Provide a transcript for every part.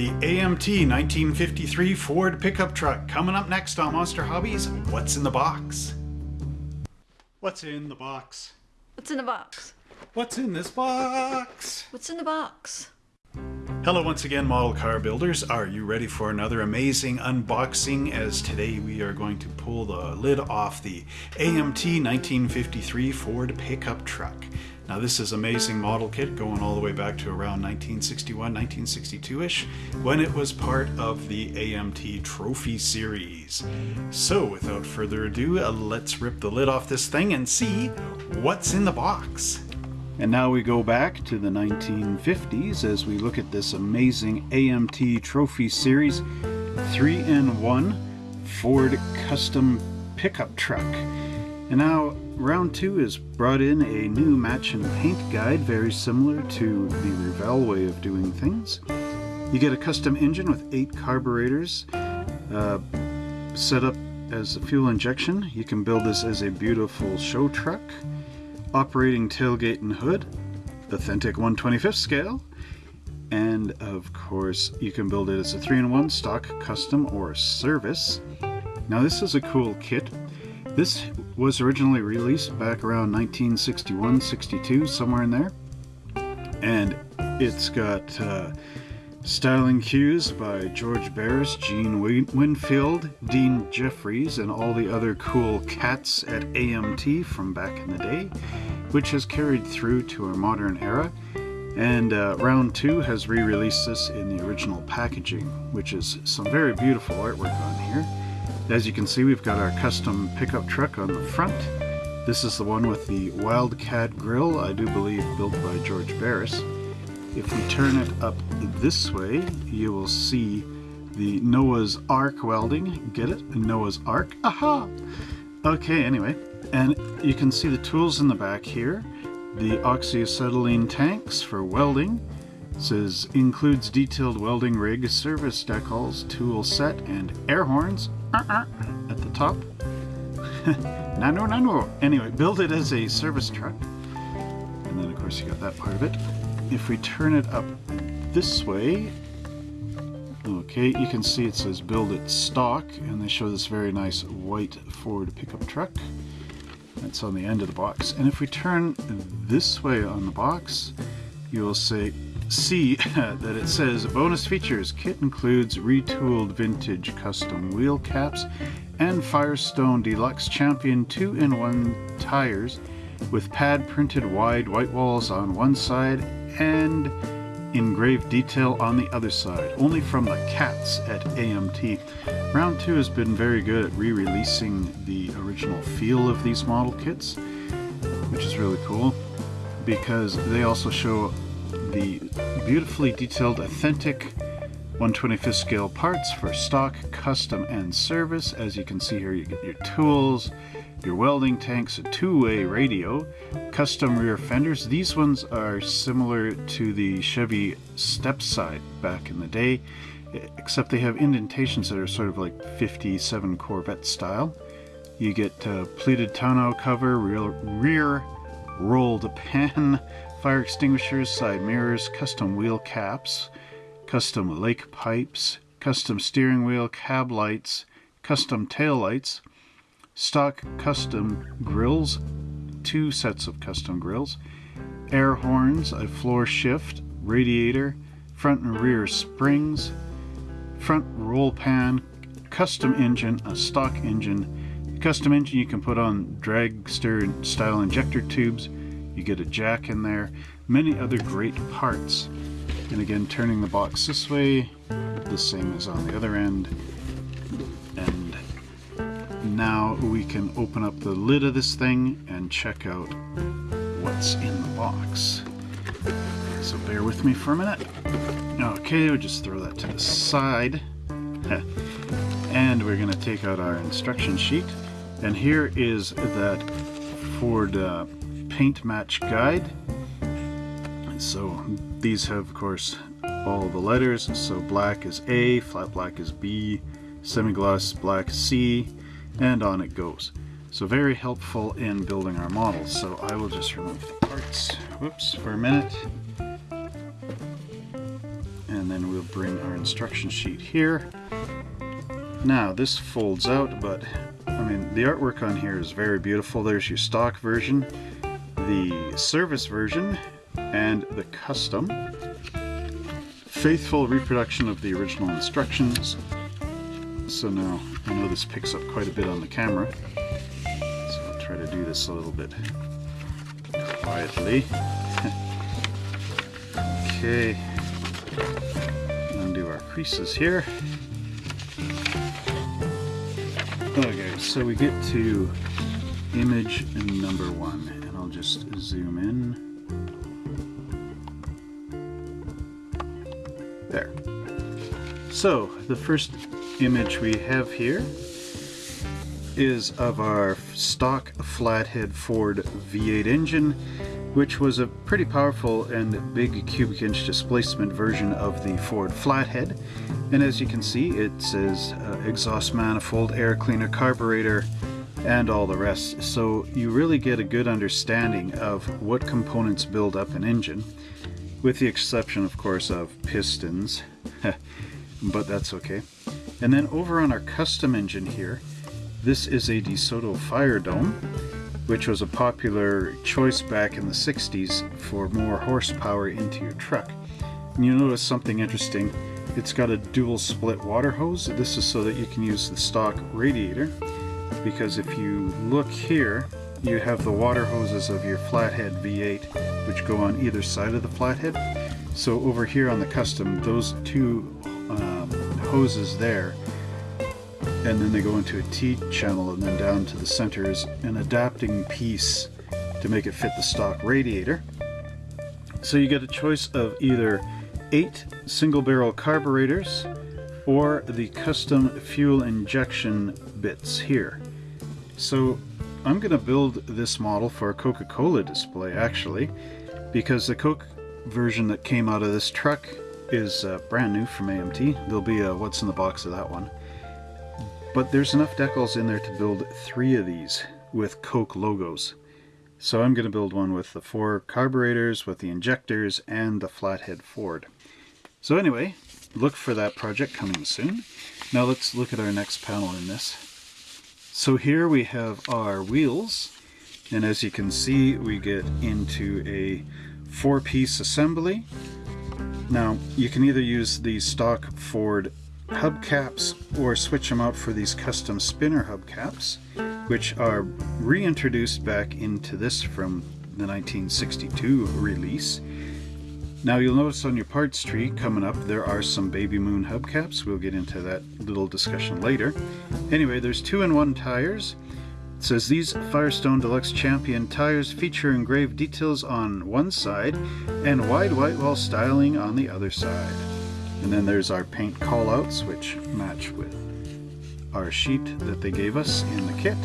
The AMT 1953 Ford pickup truck coming up next on Monster Hobbies. What's in the box? What's in the box? What's in the box? What's in this box? What's in the box? Hello once again model car builders. Are you ready for another amazing unboxing as today we are going to pull the lid off the AMT 1953 Ford pickup truck. Now this is amazing model kit going all the way back to around 1961, 1962-ish when it was part of the AMT Trophy Series. So without further ado, uh, let's rip the lid off this thing and see what's in the box. And now we go back to the 1950s as we look at this amazing AMT Trophy Series 3-in-1 Ford Custom Pickup Truck. And now round two has brought in a new match and paint guide very similar to the Revell way of doing things. You get a custom engine with eight carburetors uh, set up as a fuel injection. You can build this as a beautiful show truck operating tailgate and hood, authentic 125th scale, and of course you can build it as a 3-in-1 stock, custom, or service. Now this is a cool kit. This was originally released back around 1961-62, somewhere in there. And it's got uh, styling cues by George Barris, Gene Winfield, Dean Jeffries, and all the other cool cats at AMT from back in the day, which has carried through to our modern era. And uh, Round 2 has re-released this in the original packaging, which is some very beautiful artwork on here. As you can see, we've got our custom pickup truck on the front. This is the one with the Wildcat grill, I do believe built by George Barris. If we turn it up this way, you will see the Noah's Ark welding. Get it? Noah's Ark. Aha! Okay, anyway. And you can see the tools in the back here. The oxyacetylene tanks for welding. It says includes detailed welding rig, service decals, tool set, and air horns uh -uh, at the top. nano, nano. Anyway, build it as a service truck. And then, of course, you got that part of it. If we turn it up this way, okay, you can see it says build it stock, and they show this very nice white Ford pickup truck. That's on the end of the box. And if we turn this way on the box, you will say see that it says bonus features kit includes retooled vintage custom wheel caps and Firestone Deluxe Champion 2-in-1 tires with pad printed wide white walls on one side and engraved detail on the other side, only from the cats at AMT. Round 2 has been very good at re-releasing the original feel of these model kits, which is really cool because they also show the beautifully detailed authentic 125th scale parts for stock, custom, and service. As you can see here, you get your tools, your welding tanks, a two-way radio, custom rear fenders. These ones are similar to the Chevy step side back in the day, except they have indentations that are sort of like 57 Corvette style. You get uh, pleated tonneau cover, rear, rear rolled pan, fire extinguishers, side mirrors, custom wheel caps, custom lake pipes, custom steering wheel, cab lights, custom tail lights, stock custom grills, two sets of custom grills, air horns, a floor shift, radiator, front and rear springs, front roll pan, custom engine, a stock engine. custom engine you can put on dragster style injector tubes. You get a jack in there. Many other great parts. And again, turning the box this way, the same as on the other end. And now we can open up the lid of this thing and check out what's in the box. So bear with me for a minute. Okay, we'll just throw that to the side. and we're to take out our instruction sheet. And here is that Ford uh, paint match guide. So these have, of course, all the letters. So black is A, flat black is B, semi-gloss black C, and on it goes. So very helpful in building our models. So I will just remove the parts, whoops, for a minute. And then we'll bring our instruction sheet here. Now this folds out, but I mean the artwork on here is very beautiful. There's your stock version, the service version, and the custom. Faithful reproduction of the original instructions. So now I know this picks up quite a bit on the camera. So I'll try to do this a little bit quietly. okay. Undo our creases here. Okay, so we get to image number one, zoom in. There. So, the first image we have here is of our stock flathead Ford V8 engine, which was a pretty powerful and big cubic inch displacement version of the Ford flathead. And as you can see, it says uh, exhaust manifold, air cleaner, carburetor, and all the rest. So you really get a good understanding of what components build up an engine, with the exception, of course, of pistons, but that's okay. And then over on our custom engine here, this is a DeSoto Fire Dome, which was a popular choice back in the 60s for more horsepower into your truck. And you notice something interesting. It's got a dual split water hose. This is so that you can use the stock radiator because if you look here, you have the water hoses of your flathead V8 which go on either side of the flathead. So over here on the custom, those two um, hoses there and then they go into a T channel and then down to the center is an adapting piece to make it fit the stock radiator. So you get a choice of either eight single barrel carburetors or the custom fuel injection bits here. So I'm going to build this model for a Coca-Cola display actually because the Coke version that came out of this truck is uh, brand new from AMT. There'll be a what's in the box of that one. But there's enough decals in there to build three of these with Coke logos. So I'm going to build one with the four carburetors, with the injectors, and the flathead Ford. So anyway, look for that project coming soon. Now let's look at our next panel in this. So here we have our wheels, and as you can see, we get into a four-piece assembly. Now, you can either use the stock Ford hubcaps or switch them out for these custom spinner hubcaps which are reintroduced back into this from the 1962 release. Now you'll notice on your parts tree coming up there are some Baby Moon hubcaps. We'll get into that little discussion later. Anyway, there's two in one tires. It says these Firestone Deluxe Champion tires feature engraved details on one side and wide white wall styling on the other side. And then there's our paint callouts, which match with our sheet that they gave us in the kit.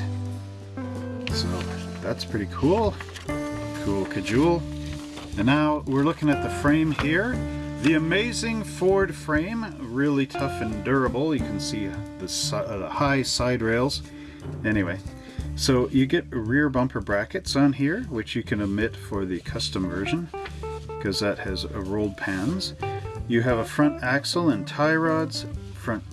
So that's pretty cool. Cool cajole. And now we're looking at the frame here. The amazing Ford frame, really tough and durable. You can see uh, the high side rails. Anyway, so you get rear bumper brackets on here, which you can omit for the custom version, because that has rolled pans. You have a front axle and tie rods, front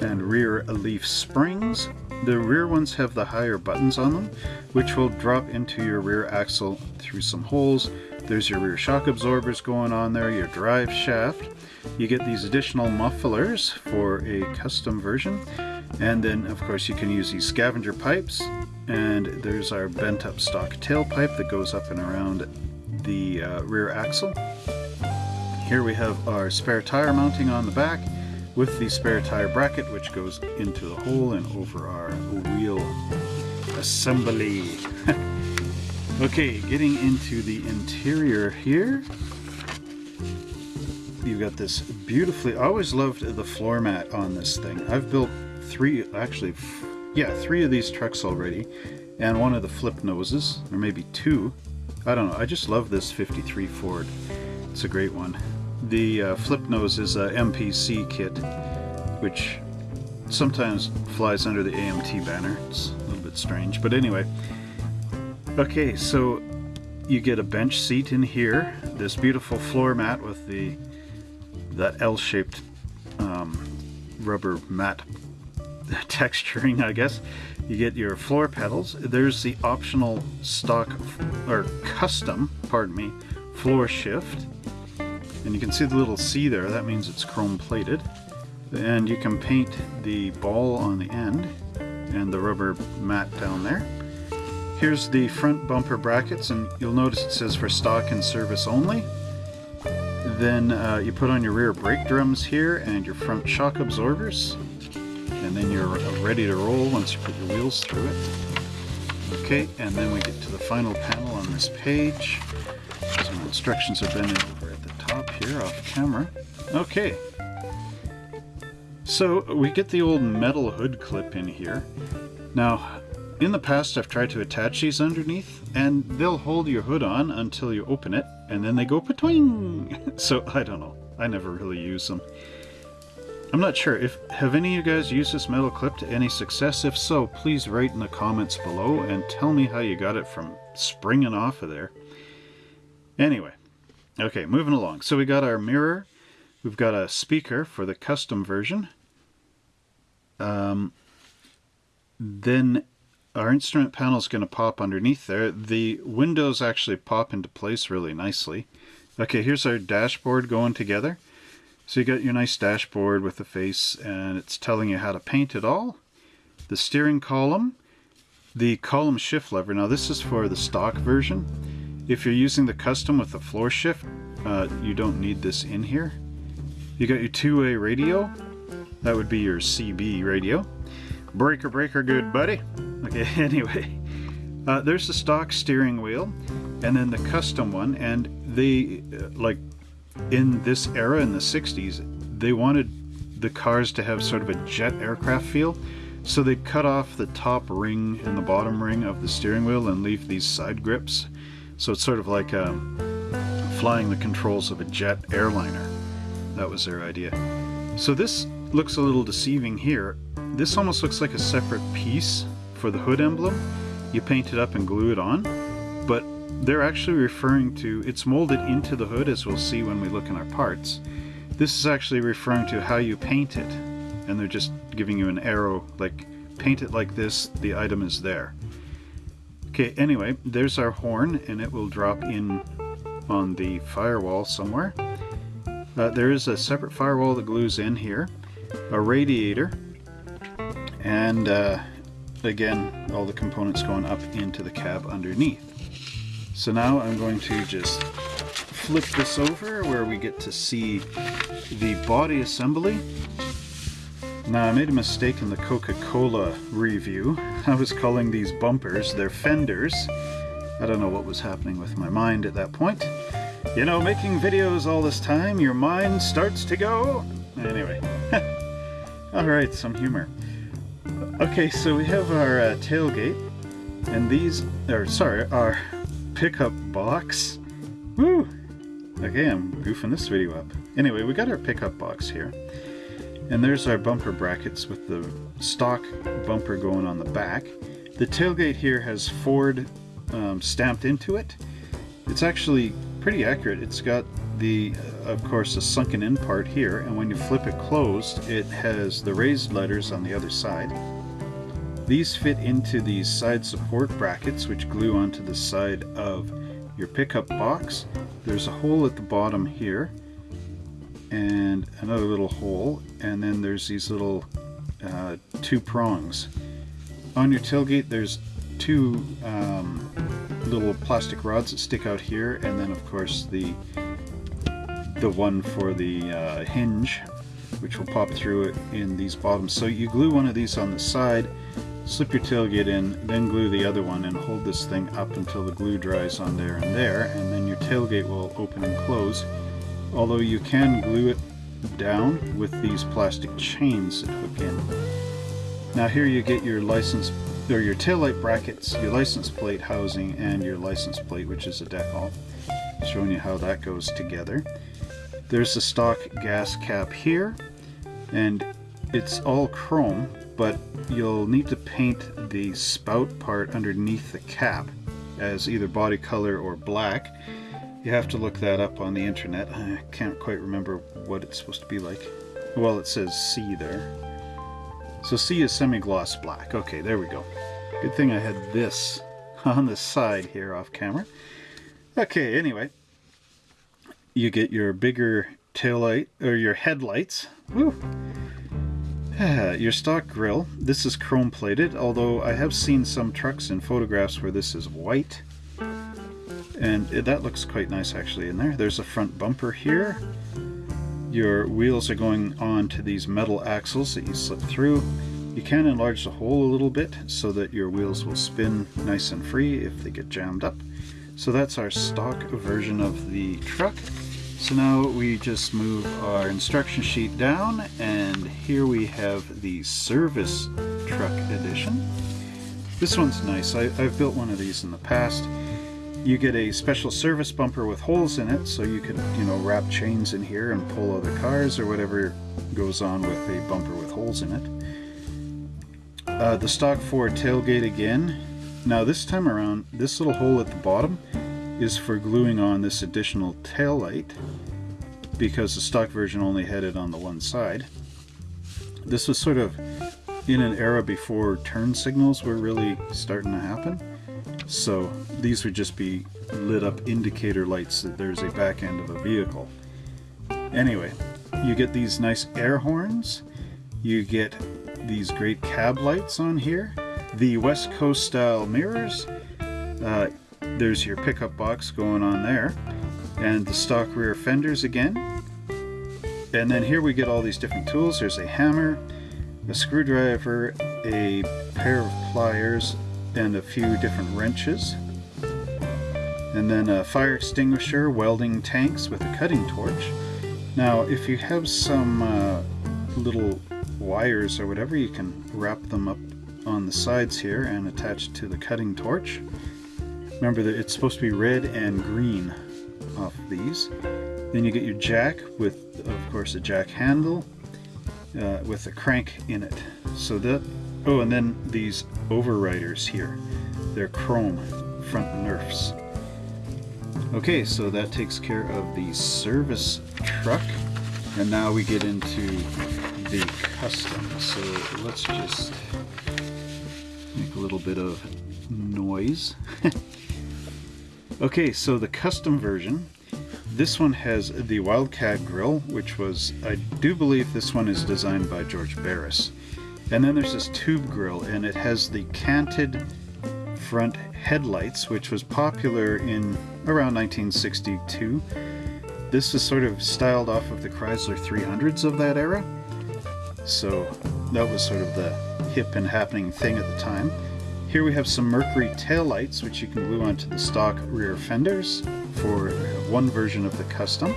and rear leaf springs. The rear ones have the higher buttons on them, which will drop into your rear axle through some holes. There's your rear shock absorbers going on there, your drive shaft. You get these additional mufflers for a custom version. And then, of course, you can use these scavenger pipes. And there's our bent up stock tailpipe that goes up and around the uh, rear axle. Here we have our spare tire mounting on the back with the spare tire bracket which goes into the hole and over our wheel assembly. okay, getting into the interior here. You've got this beautifully, I always loved the floor mat on this thing. I've built three, actually, yeah, three of these trucks already and one of the flip noses, or maybe two. I don't know, I just love this 53 Ford. It's a great one. The uh, flip nose is a MPC kit, which sometimes flies under the AMT banner. It's a little bit strange, but anyway. Okay, so you get a bench seat in here, this beautiful floor mat with the that L-shaped um, rubber mat texturing, I guess. You get your floor pedals. There's the optional stock or custom, pardon me, floor shift. And you can see the little C there, that means it's chrome plated. And you can paint the ball on the end and the rubber mat down there. Here's the front bumper brackets and you'll notice it says for stock and service only. Then uh, you put on your rear brake drums here and your front shock absorbers. And then you're ready to roll once you put your wheels through it. Okay, and then we get to the final panel on this page. Some instructions have been over at the top here off camera. Okay, so we get the old metal hood clip in here. Now, in the past I've tried to attach these underneath and they'll hold your hood on until you open it and then they go patwing. so I don't know. I never really use them. I'm not sure if have any of you guys used this metal clip to any success? If so, please write in the comments below and tell me how you got it from springing off of there. Anyway, okay, moving along. So we got our mirror We've got a speaker for the custom version. Um, then our instrument panel is going to pop underneath there. The windows actually pop into place really nicely. Okay, here's our dashboard going together. So you got your nice dashboard with the face and it's telling you how to paint it all. The steering column, the column shift lever. Now this is for the stock version. If you're using the custom with the floor shift, uh, you don't need this in here. You got your two-way radio. That would be your CB radio. Breaker, breaker, good buddy. Okay, anyway. Uh, there's the stock steering wheel and then the custom one and they uh, like in this era in the 60s they wanted the cars to have sort of a jet aircraft feel so they cut off the top ring and the bottom ring of the steering wheel and leave these side grips so it's sort of like um, flying the controls of a jet airliner that was their idea. So this looks a little deceiving here. This almost looks like a separate piece for the hood emblem. You paint it up and glue it on, but they're actually referring to, it's molded into the hood as we'll see when we look in our parts. This is actually referring to how you paint it, and they're just giving you an arrow, like paint it like this, the item is there. Okay, anyway, there's our horn, and it will drop in on the firewall somewhere. Uh, there is a separate firewall that glues in here, a radiator, and uh, again, all the components going up into the cab underneath. So now I'm going to just flip this over where we get to see the body assembly. Now I made a mistake in the Coca-Cola review. I was calling these bumpers, they're fenders. I don't know what was happening with my mind at that point. You know, making videos all this time, your mind starts to go. Anyway. Alright, some humor. Okay, so we have our uh, tailgate, and these, or sorry, our pickup box. Woo! Okay, I'm goofing this video up. Anyway, we got our pickup box here. And there's our bumper brackets with the stock bumper going on the back. The tailgate here has Ford um, stamped into it. It's actually pretty accurate. It's got the, of course, the sunken in part here, and when you flip it closed, it has the raised letters on the other side. These fit into these side support brackets, which glue onto the side of your pickup box. There's a hole at the bottom here, and another little hole, and then there's these little uh, two prongs. On your tailgate, there's two um, little plastic rods that stick out here, and then of course the the one for the uh, hinge, which will pop through it in these bottoms. So you glue one of these on the side, slip your tailgate in, then glue the other one and hold this thing up until the glue dries on there and there, and then your tailgate will open and close. Although you can glue it down with these plastic chains that hook in. Now here you get your license or your taillight brackets, your license plate housing, and your license plate, which is a decal. Showing you how that goes together. There's the stock gas cap here, and it's all chrome, but you'll need to paint the spout part underneath the cap as either body color or black. You have to look that up on the internet. I can't quite remember what it's supposed to be like. Well, it says C there. So C is semi-gloss black. Okay, there we go. Good thing I had this on the side here off camera. Okay, anyway. You get your bigger tail light, or your headlights. Woo! Ah, your stock grill. This is chrome plated, although I have seen some trucks in photographs where this is white. And that looks quite nice actually in there. There's a front bumper here. Your wheels are going on to these metal axles that you slip through. You can enlarge the hole a little bit so that your wheels will spin nice and free if they get jammed up. So that's our stock version of the truck. So now we just move our instruction sheet down and here we have the service truck edition. This one's nice. I, have built one of these in the past. You get a special service bumper with holes in it so you can, you know, wrap chains in here and pull other cars or whatever goes on with a bumper with holes in it. Uh, the stock Ford tailgate again. Now this time around, this little hole at the bottom is for gluing on this additional tail light because the stock version only had it on the one side. This was sort of in an era before turn signals were really starting to happen. So these would just be lit up indicator lights that there's a back end of a vehicle. Anyway, you get these nice air horns. You get these great cab lights on here. The West Coast style mirrors. Uh, there's your pickup box going on there. And the stock rear fenders again. And then here we get all these different tools. There's a hammer, a screwdriver, a pair of pliers, and a few different wrenches. And then a fire extinguisher, welding tanks with a cutting torch. Now, if you have some uh, little wires or whatever, you can wrap them up on the sides here and attach to the cutting torch. Remember that it's supposed to be red and green off of these. Then you get your jack with, of course, a jack handle uh, with a crank in it. So that, oh, and then these overriders here. They're chrome front nerfs. Okay, so that takes care of the service truck. And now we get into the custom. So let's just make a little bit of noise. Okay, so the custom version, this one has the Wildcat grill, which was, I do believe this one is designed by George Barris. And then there's this tube grill, and it has the canted front headlights, which was popular in around 1962. This is sort of styled off of the Chrysler 300s of that era. So that was sort of the hip and happening thing at the time. Here we have some Mercury taillights, which you can glue onto the stock rear fenders for one version of the custom.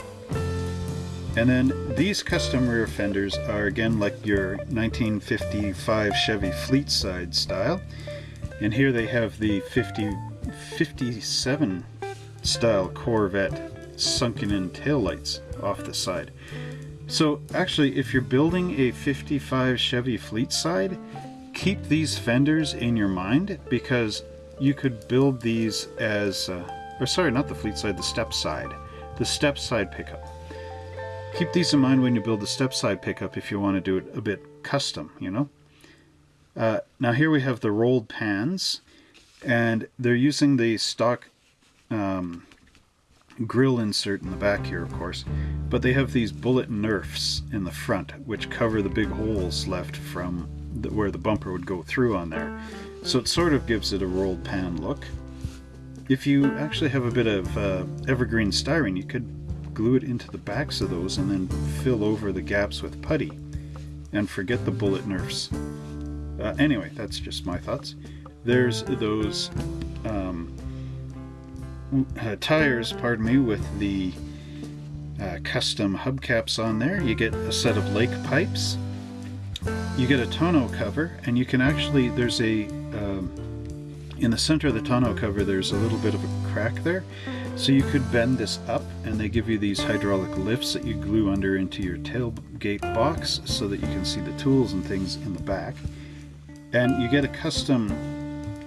And then these custom rear fenders are again like your 1955 Chevy Fleet side style. And here they have the 50, 57 style Corvette sunken in taillights off the side. So actually, if you're building a 55 Chevy Fleet side, keep these fenders in your mind because you could build these as, uh, or sorry, not the fleet side, the step side, the step side pickup. Keep these in mind when you build the step side pickup if you want to do it a bit custom, you know. Uh, now here we have the rolled pans, and they're using the stock um, grill insert in the back here, of course, but they have these bullet nerfs in the front, which cover the big holes left from where the bumper would go through on there. So it sort of gives it a rolled pan look. If you actually have a bit of uh, evergreen styrene, you could glue it into the backs of those and then fill over the gaps with putty. And forget the bullet nerfs. Uh, anyway, that's just my thoughts. There's those um, uh, tires, pardon me, with the uh, custom hubcaps on there. You get a set of lake pipes you get a tonneau cover and you can actually there's a um, in the center of the tonneau cover there's a little bit of a crack there so you could bend this up and they give you these hydraulic lifts that you glue under into your tailgate box so that you can see the tools and things in the back and you get a custom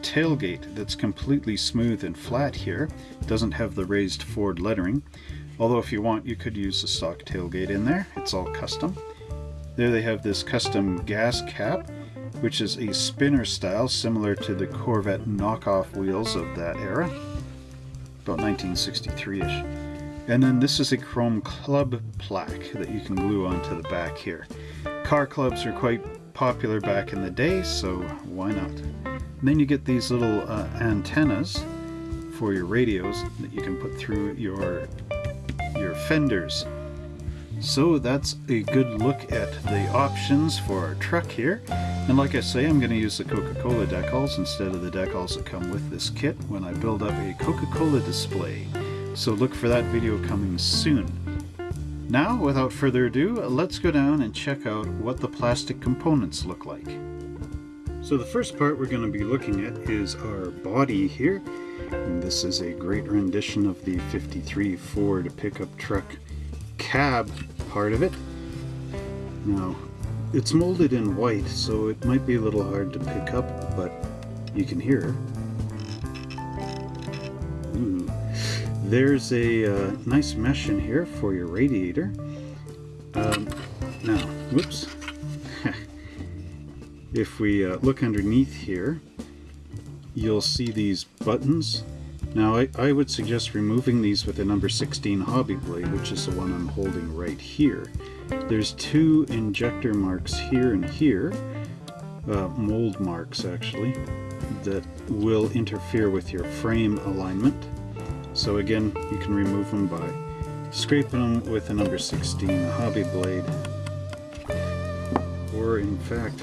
tailgate that's completely smooth and flat here. It doesn't have the raised Ford lettering. Although if you want, you could use the stock tailgate in there. It's all custom. There they have this custom gas cap, which is a spinner style similar to the Corvette knockoff wheels of that era. About 1963-ish. And then this is a chrome club plaque that you can glue onto the back here. Car clubs are quite popular back in the day, so why not? And then you get these little uh, antennas for your radios that you can put through your your fenders. So that's a good look at the options for our truck here. And like I say, I'm going to use the Coca-Cola decals instead of the decals that come with this kit when I build up a Coca-Cola display. So look for that video coming soon. Now, without further ado, let's go down and check out what the plastic components look like. So the first part we're going to be looking at is our body here. And this is a great rendition of the 53 Ford pickup truck cab part of it. Now, it's molded in white, so it might be a little hard to pick up, but you can hear. Ooh. There's a uh, nice mesh in here for your radiator. Um, now, whoops. if we uh, look underneath here, you'll see these buttons. Now I, I, would suggest removing these with a number 16 hobby blade, which is the one I'm holding right here. There's two injector marks here and here, uh, mold marks actually, that will interfere with your frame alignment. So again, you can remove them by scraping them with a number 16 hobby blade. Or in fact,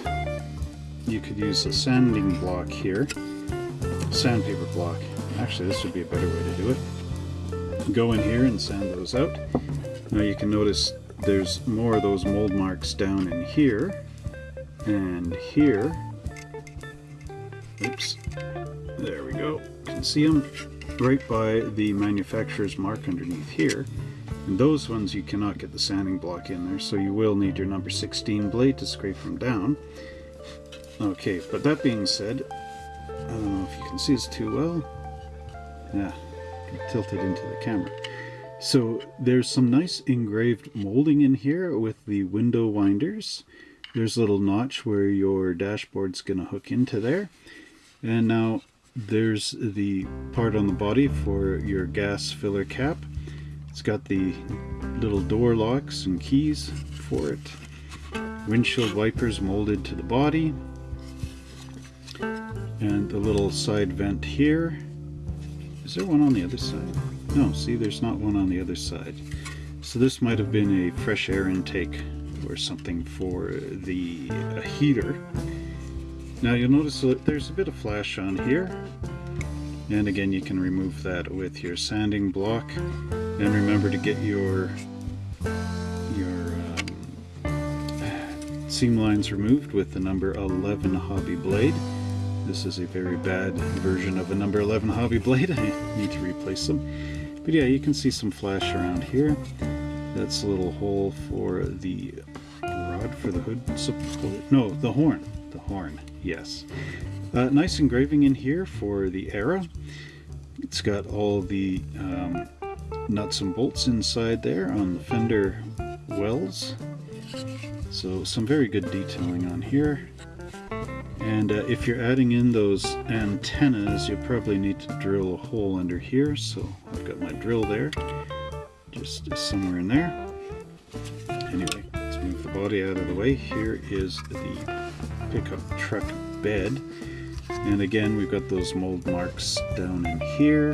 you could use a sanding block here sandpaper block. Actually, this would be a better way to do it. Go in here and sand those out. Now you can notice there's more of those mold marks down in here and here. Oops. There we go. You can see them right by the manufacturer's mark underneath here. And those ones you cannot get the sanding block in there, so you will need your number 16 blade to scrape them down. Okay, but that being said, I don't know if you can see this too well. Yeah, tilt it into the camera. So there's some nice engraved molding in here with the window winders. There's a little notch where your dashboard's going to hook into there. And now there's the part on the body for your gas filler cap. It's got the little door locks and keys for it. Windshield wipers molded to the body and the little side vent here. Is there one on the other side? No, see there's not one on the other side. So this might have been a fresh air intake or something for the heater. Now you'll notice that there's a bit of flash on here. And again, you can remove that with your sanding block. And remember to get your your um, seam lines removed with the number 11 hobby blade. This is a very bad version of a number 11 hobby blade. I need to replace them. But yeah, you can see some flash around here. That's a little hole for the rod for the hood support. No, the horn. The horn, yes. Uh, nice engraving in here for the Era. It's got all the um, nuts and bolts inside there on the fender wells. So some very good detailing on here. And uh, if you're adding in those antennas, you probably need to drill a hole under here. So I've got my drill there, just somewhere in there. Anyway, let's move the body out of the way. Here is the pickup truck bed. And again, we've got those mold marks down in here.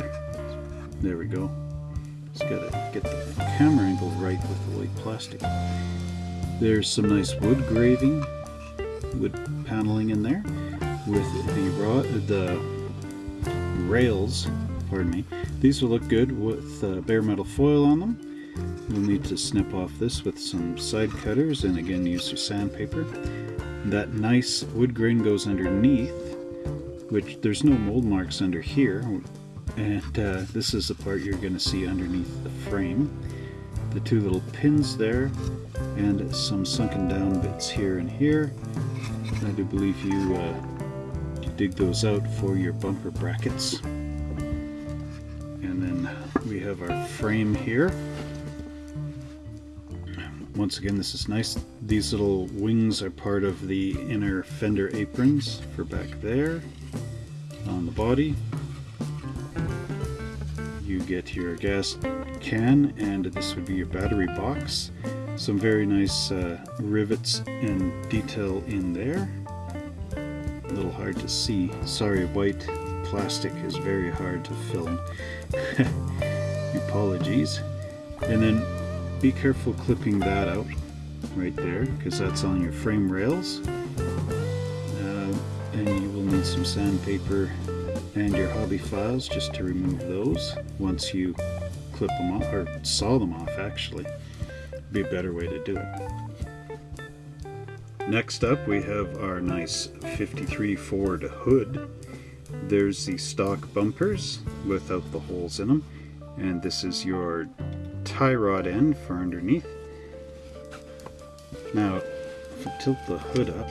There we go. Just gotta get the camera angle right with the white plastic. There's some nice wood graving wood paneling in there with the raw, the rails, pardon me. These will look good with uh, bare metal foil on them. We'll need to snip off this with some side cutters and again use your sandpaper. That nice wood grain goes underneath, which there's no mold marks under here. And uh, this is the part you're going to see underneath the frame. The two little pins there and some sunken down bits here and here. I do believe you uh, dig those out for your bumper brackets. And then we have our frame here. Once again, this is nice. These little wings are part of the inner fender aprons for back there on the body. You get your gas can, and this would be your battery box. Some very nice uh, rivets and detail in there. A little hard to see. Sorry, white plastic is very hard to film. Apologies. And then be careful clipping that out right there because that's on your frame rails. Uh, and you will need some sandpaper and your hobby files just to remove those once you clip them off or saw them off actually be a better way to do it. Next up we have our nice 53 Ford hood. There's the stock bumpers without the holes in them and this is your tie rod end for underneath. Now tilt the hood up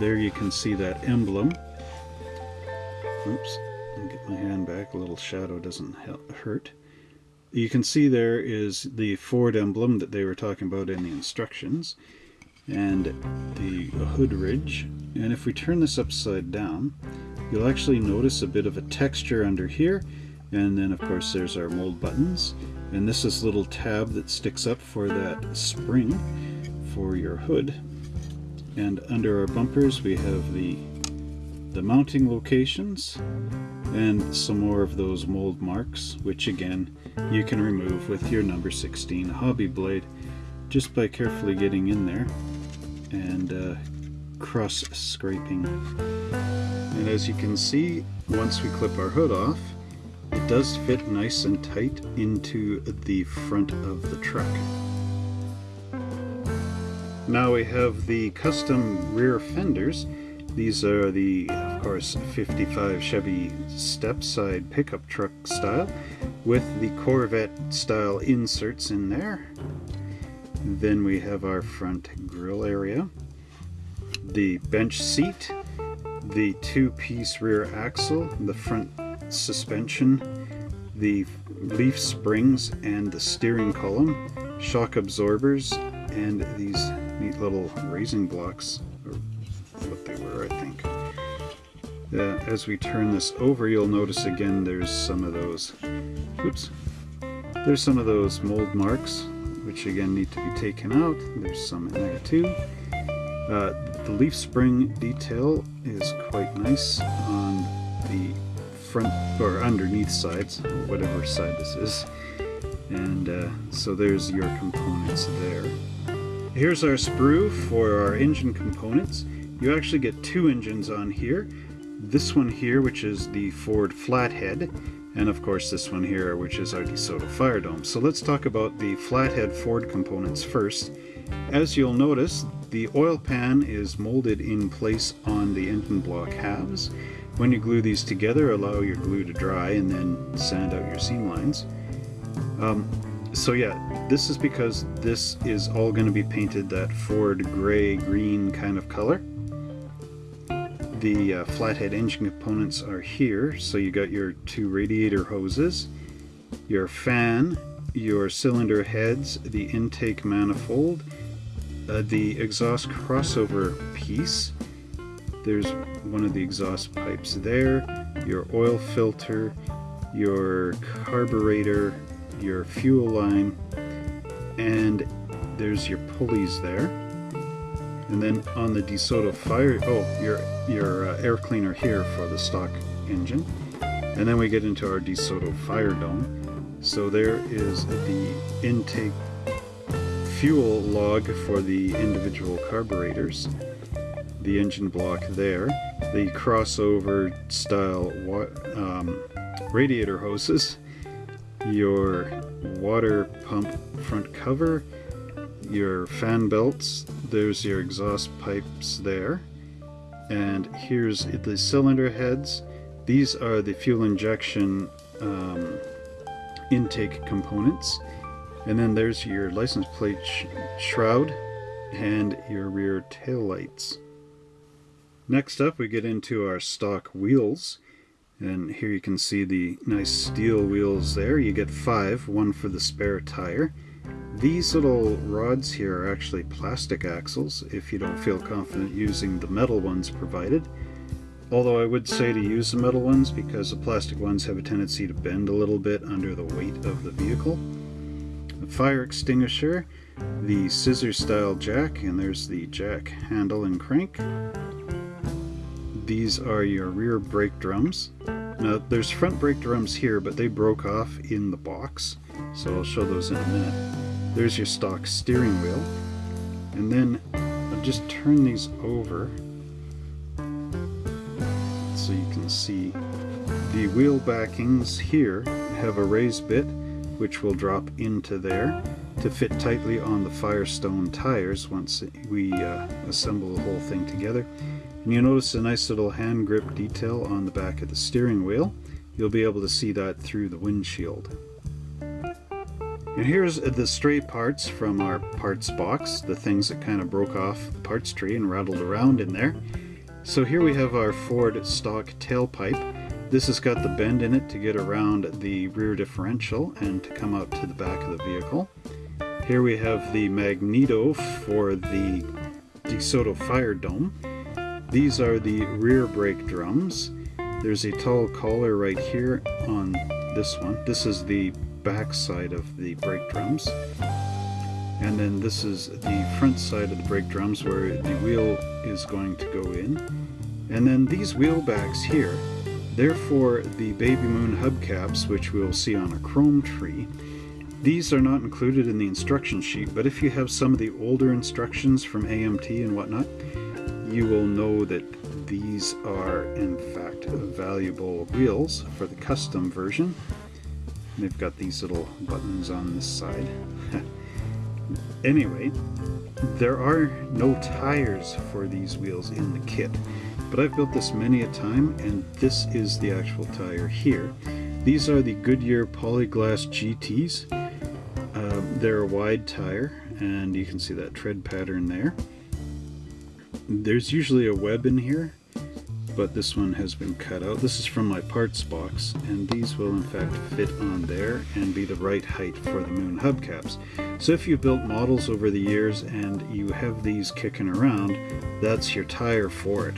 there you can see that emblem. Oops get my hand back. A little shadow doesn't hurt you can see there is the Ford emblem that they were talking about in the instructions and the hood ridge. And if we turn this upside down you'll actually notice a bit of a texture under here. And then of course there's our mold buttons. And this is little tab that sticks up for that spring for your hood. And under our bumpers we have the the mounting locations and some more of those mold marks which again you can remove with your number 16 hobby blade just by carefully getting in there and uh, cross scraping. And as you can see once we clip our hood off it does fit nice and tight into the front of the truck. Now we have the custom rear fenders these are the, of course, 55 Chevy step side pickup truck style with the Corvette style inserts in there. Then we have our front grill area, the bench seat, the two-piece rear axle, the front suspension, the leaf springs and the steering column, shock absorbers, and these neat little raising blocks they were, I think. Uh, as we turn this over, you'll notice again there's some of those, oops, there's some of those mold marks, which again need to be taken out. There's some in there too. Uh, the leaf spring detail is quite nice on the front or underneath sides, whatever side this is. And uh, so there's your components there. Here's our sprue for our engine components. You actually get two engines on here. This one here, which is the Ford Flathead, and of course this one here, which is our DeSoto Fire Dome. So let's talk about the Flathead Ford components first. As you'll notice, the oil pan is molded in place on the engine block halves. When you glue these together, allow your glue to dry and then sand out your seam lines. Um, so yeah, this is because this is all going to be painted that Ford gray-green kind of color the uh, flathead engine components are here. So you got your two radiator hoses, your fan, your cylinder heads, the intake manifold, uh, the exhaust crossover piece. There's one of the exhaust pipes there, your oil filter, your carburetor, your fuel line, and there's your pulleys there. And then on the DeSoto Fire, oh, your, your uh, air cleaner here for the stock engine. And then we get into our DeSoto Fire Dome. So there is the intake fuel log for the individual carburetors, the engine block there, the crossover style um, radiator hoses, your water pump front cover, your fan belts, there's your exhaust pipes there, and here's the cylinder heads. These are the fuel injection um, intake components. And then there's your license plate sh shroud and your rear tail lights. Next up we get into our stock wheels. And here you can see the nice steel wheels there. You get five, one for the spare tire. These little rods here are actually plastic axles if you don't feel confident using the metal ones provided. Although I would say to use the metal ones because the plastic ones have a tendency to bend a little bit under the weight of the vehicle. The fire extinguisher, the scissor style jack, and there's the jack handle and crank. These are your rear brake drums. Now there's front brake drums here, but they broke off in the box, so I'll show those in a minute. There's your stock steering wheel. And then I'll just turn these over so you can see the wheel backings here have a raised bit which will drop into there to fit tightly on the Firestone tires once we uh, assemble the whole thing together. And you notice a nice little hand grip detail on the back of the steering wheel. You'll be able to see that through the windshield. And here's the stray parts from our parts box, the things that kind of broke off the parts tree and rattled around in there. So here we have our Ford stock tailpipe. This has got the bend in it to get around the rear differential and to come out to the back of the vehicle. Here we have the magneto for the DeSoto fire dome. These are the rear brake drums. There's a tall collar right here on this one. This is the back side of the brake drums. And then this is the front side of the brake drums where the wheel is going to go in. And then these wheel backs here, they're for the Baby Moon hubcaps, which we'll see on a chrome tree. These are not included in the instruction sheet, but if you have some of the older instructions from AMT and whatnot, you will know that these are in fact valuable wheels for the custom version. They've got these little buttons on this side. anyway, there are no tires for these wheels in the kit, but I've built this many a time and this is the actual tire here. These are the Goodyear Polyglass GTs. Uh, they're a wide tire and you can see that tread pattern there. There's usually a web in here but this one has been cut out. This is from my parts box, and these will in fact fit on there and be the right height for the moon hubcaps. So if you've built models over the years and you have these kicking around, that's your tire for it.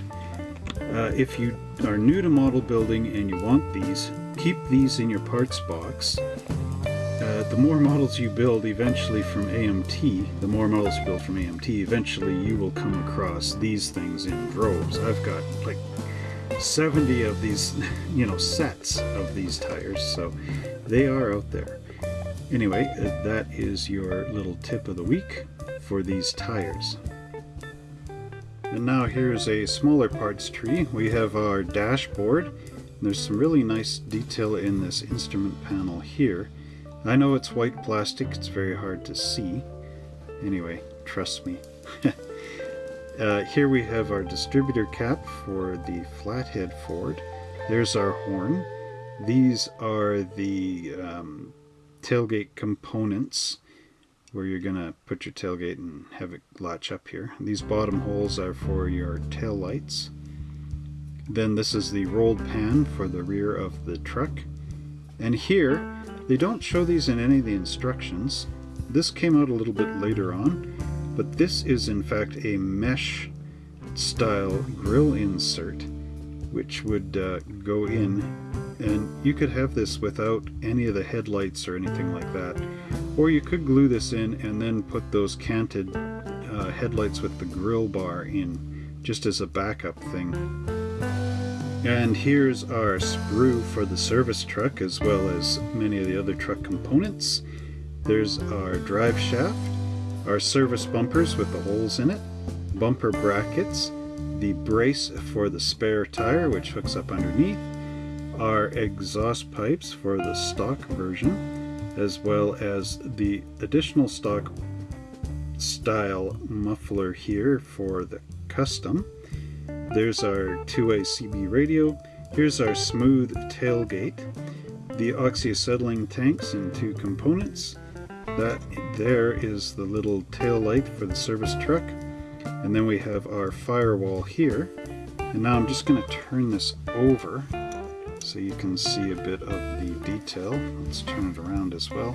Uh, if you are new to model building and you want these, keep these in your parts box. Uh, the more models you build eventually from AMT, the more models you build from AMT, eventually you will come across these things in droves. I've got like 70 of these, you know, sets of these tires, so they are out there. Anyway, uh, that is your little tip of the week for these tires. And now here's a smaller parts tree. We have our dashboard. And there's some really nice detail in this instrument panel here. I know it's white plastic, it's very hard to see. Anyway, trust me. Uh, here we have our distributor cap for the flathead Ford. There's our horn. These are the um, tailgate components where you're going to put your tailgate and have it latch up here. These bottom holes are for your tail lights. Then this is the rolled pan for the rear of the truck. And here, they don't show these in any of the instructions. This came out a little bit later on, but this is in fact a mesh style grill insert which would uh, go in and you could have this without any of the headlights or anything like that. Or you could glue this in and then put those canted uh, headlights with the grill bar in just as a backup thing. And here's our sprue for the service truck as well as many of the other truck components. There's our drive shaft our service bumpers with the holes in it, bumper brackets, the brace for the spare tire which hooks up underneath, our exhaust pipes for the stock version, as well as the additional stock style muffler here for the custom. There's our two-way CB radio. Here's our smooth tailgate, the oxyacetylene tanks in two components, that there is the little tail light for the service truck. And then we have our firewall here. And now I'm just going to turn this over so you can see a bit of the detail. Let's turn it around as well.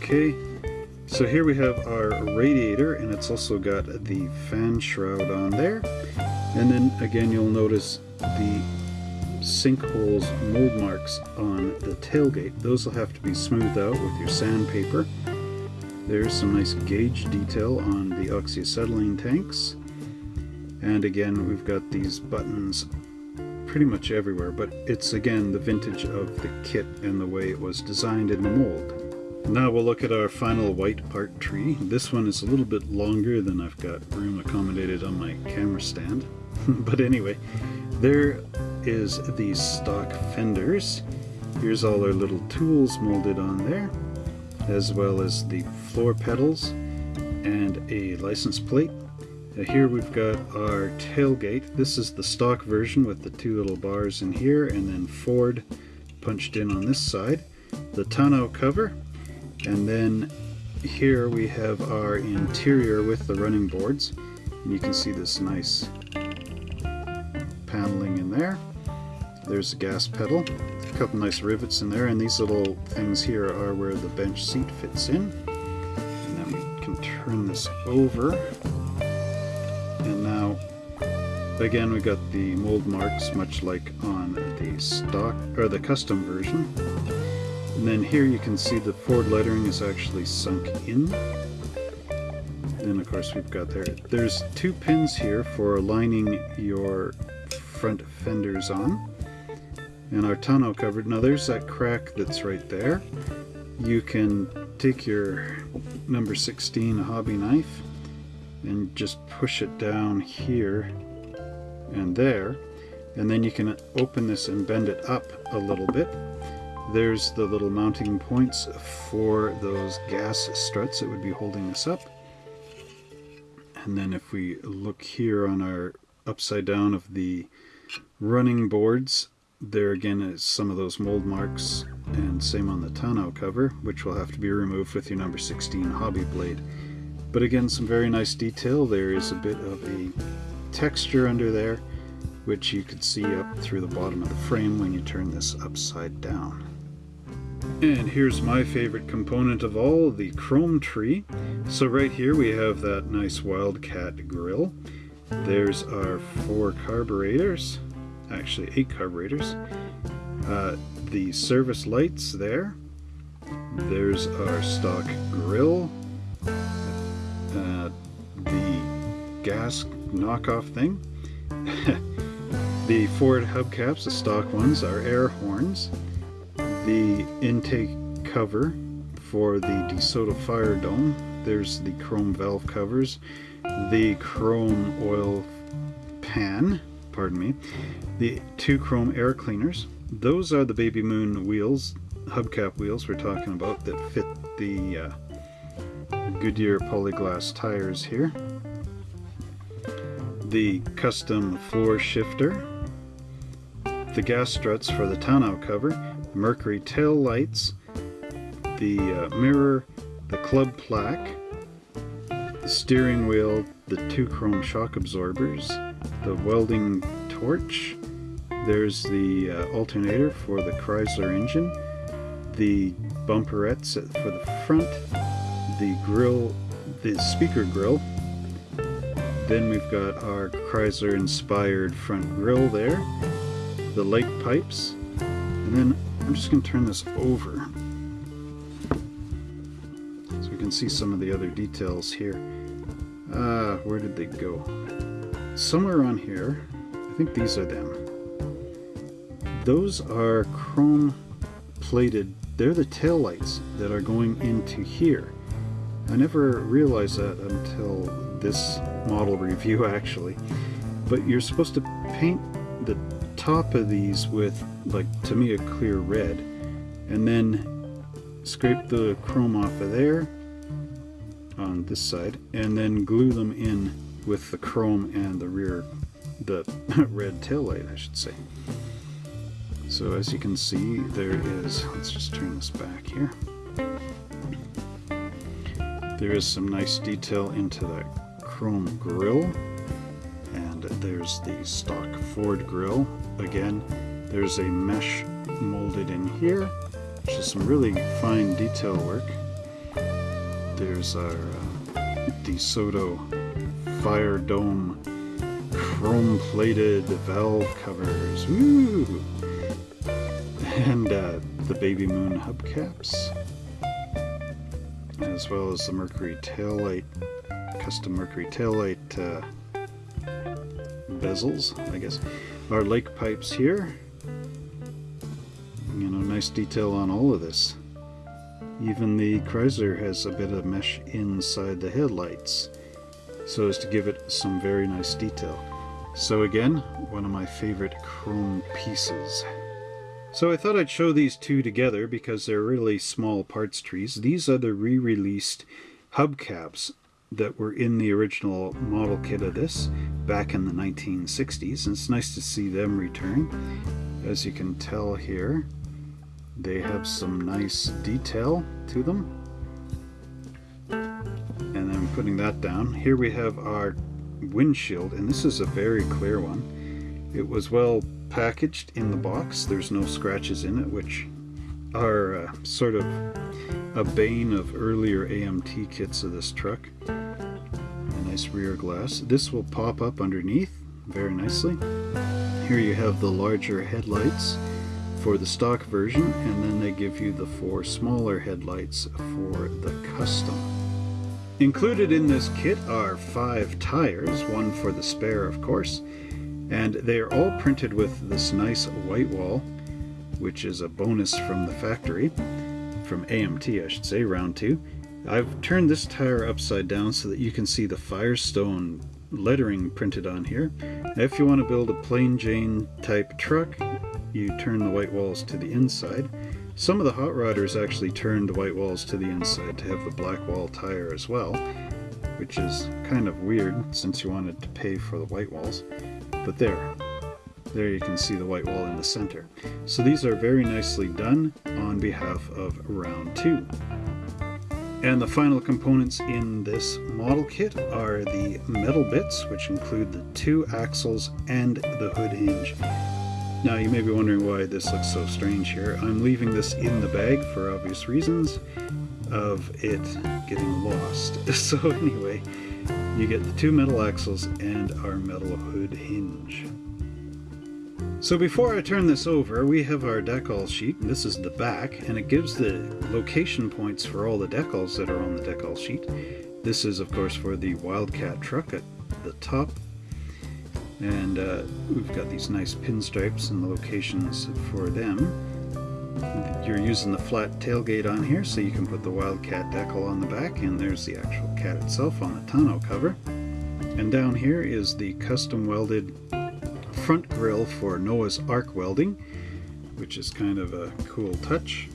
Okay, so here we have our radiator and it's also got the fan shroud on there. And then again you'll notice the sinkholes mold marks on the tailgate. Those will have to be smoothed out with your sandpaper. There's some nice gauge detail on the oxyacetylene tanks. And again, we've got these buttons pretty much everywhere, but it's again the vintage of the kit and the way it was designed in the mold. Now we'll look at our final white part tree. This one is a little bit longer than I've got room accommodated on my camera stand. but anyway, there is the stock fenders. Here's all our little tools molded on there as well as the floor pedals and a license plate. Uh, here we've got our tailgate. This is the stock version with the two little bars in here and then Ford punched in on this side. The tonneau cover and then here we have our interior with the running boards and you can see this nice paneling in there. There's the gas pedal a couple nice rivets in there and these little things here are where the bench seat fits in. And then we can turn this over. And now again we got the mold marks much like on the stock or the custom version. And then here you can see the Ford lettering is actually sunk in. Then of course we've got there there's two pins here for aligning your front fenders on and our tonneau covered. Now there's that crack that's right there. You can take your number 16 hobby knife and just push it down here and there and then you can open this and bend it up a little bit. There's the little mounting points for those gas struts that would be holding this up. And then if we look here on our upside down of the running boards, there again is some of those mold marks and same on the tonneau cover which will have to be removed with your number 16 hobby blade. But again some very nice detail. There is a bit of a texture under there which you could see up through the bottom of the frame when you turn this upside down. And here's my favorite component of all the chrome tree. So right here we have that nice wildcat grill. There's our four carburetors actually eight carburetors. Uh, the service lights there. There's our stock grill. Uh, the gas knockoff thing. the Ford hubcaps, the stock ones, are air horns. The intake cover for the DeSoto Fire Dome. There's the chrome valve covers. The chrome oil pan pardon me, the two chrome air cleaners. Those are the Baby Moon wheels, hubcap wheels we're talking about that fit the uh, Goodyear polyglass tires here. The custom floor shifter, the gas struts for the tonneau cover, Mercury tail lights, the uh, mirror, the club plaque, the steering wheel, the two chrome shock absorbers, the welding torch. There's the uh, alternator for the Chrysler engine, the bumperettes for the front, the grill, the speaker grill. Then we've got our Chrysler inspired front grill there, the light pipes, and then I'm just going to turn this over so we can see some of the other details here. Uh, where did they go? Somewhere on here, I think these are them. Those are chrome plated, they're the tail lights that are going into here. I never realized that until this model review actually. But you're supposed to paint the top of these with, like, to me, a clear red. And then scrape the chrome off of there on this side and then glue them in with the chrome and the rear, the red tail light, I should say. So as you can see, there is, let's just turn this back here. There is some nice detail into that chrome grille. And there's the stock Ford grille. Again, there's a mesh molded in here, which is some really fine detail work. There's our uh, DeSoto Fire Dome chrome plated valve covers. And uh, the Baby Moon hubcaps, as well as the Mercury taillight, custom Mercury taillight uh, bezels, I guess. Our lake pipes here. You know, nice detail on all of this. Even the Chrysler has a bit of mesh inside the headlights so as to give it some very nice detail. So again, one of my favorite chrome pieces. So I thought I'd show these two together because they're really small parts trees. These are the re-released hubcaps that were in the original model kit of this back in the 1960s. And it's nice to see them return. As you can tell here, they have some nice detail to them. And then putting that down, here we have our windshield, and this is a very clear one. It was well packaged in the box. There's no scratches in it, which are uh, sort of a bane of earlier AMT kits of this truck. A nice rear glass. This will pop up underneath very nicely. Here you have the larger headlights for the stock version, and then they give you the four smaller headlights for the custom. Included in this kit are five tires, one for the spare of course, and they are all printed with this nice white wall, which is a bonus from the factory, from AMT I should say, round two. I've turned this tire upside down so that you can see the Firestone lettering printed on here. If you want to build a plain Jane type truck, you turn the white walls to the inside. Some of the hot rodders actually turned the white walls to the inside to have the black wall tire as well, which is kind of weird since you wanted to pay for the white walls. But there, there you can see the white wall in the center. So these are very nicely done on behalf of round two. And the final components in this model kit are the metal bits, which include the two axles and the hood hinge. Now you may be wondering why this looks so strange here. I'm leaving this in the bag for obvious reasons of it getting lost. So anyway, you get the two metal axles and our metal hood hinge. So before I turn this over, we have our decal sheet. This is the back, and it gives the location points for all the decals that are on the decal sheet. This is, of course, for the Wildcat truck at the top and uh, we've got these nice pinstripes and the locations for them. You're using the flat tailgate on here so you can put the Wildcat decal on the back and there's the actual cat itself on the tonneau cover. And down here is the custom welded front grille for Noah's Ark welding, which is kind of a cool touch.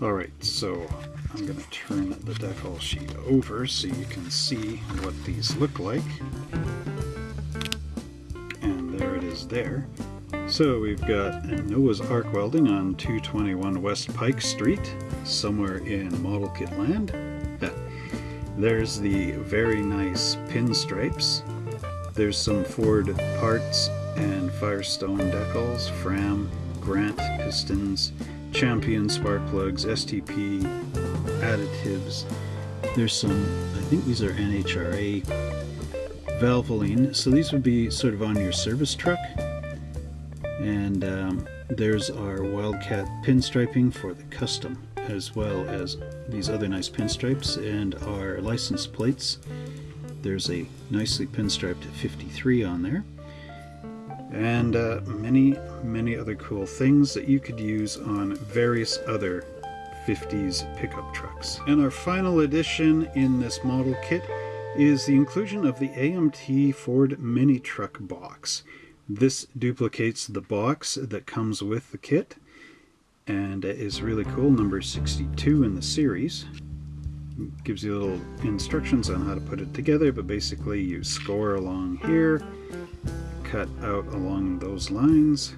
Alright, so I'm going to turn the decal sheet over so you can see what these look like there. So we've got Noah's Ark Welding on 221 West Pike Street, somewhere in Model Kit Land. There's the very nice pinstripes. There's some Ford parts and Firestone decals, Fram, Grant pistons, Champion spark plugs, STP additives. There's some, I think these are NHRA Valvoline. So these would be sort of on your service truck. And um, there's our Wildcat pinstriping for the custom, as well as these other nice pinstripes and our license plates. There's a nicely pinstriped 53 on there. And uh, many, many other cool things that you could use on various other 50s pickup trucks. And our final addition in this model kit is the inclusion of the AMT Ford Mini Truck box. This duplicates the box that comes with the kit and it is really cool, number 62 in the series. It gives you little instructions on how to put it together, but basically you score along here, cut out along those lines,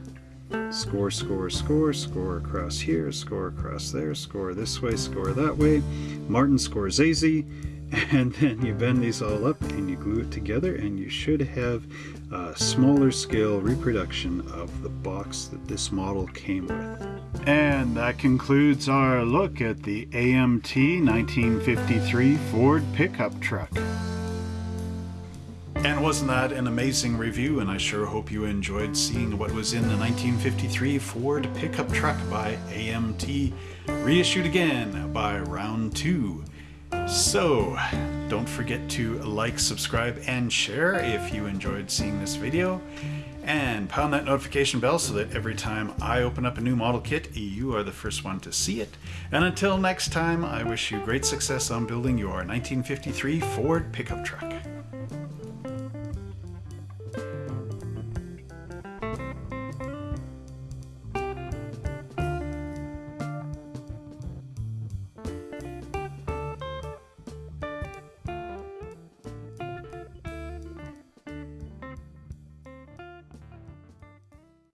score, score, score, score across here, score across there, score this way, score that way. Martin Scorsese and then you bend these all up and you glue it together and you should have a smaller scale reproduction of the box that this model came with. And that concludes our look at the AMT 1953 Ford pickup truck. And wasn't that an amazing review? And I sure hope you enjoyed seeing what was in the 1953 Ford pickup truck by AMT, reissued again by Round 2. So, don't forget to like, subscribe, and share if you enjoyed seeing this video. And pound that notification bell so that every time I open up a new model kit, you are the first one to see it. And until next time, I wish you great success on building your 1953 Ford pickup truck.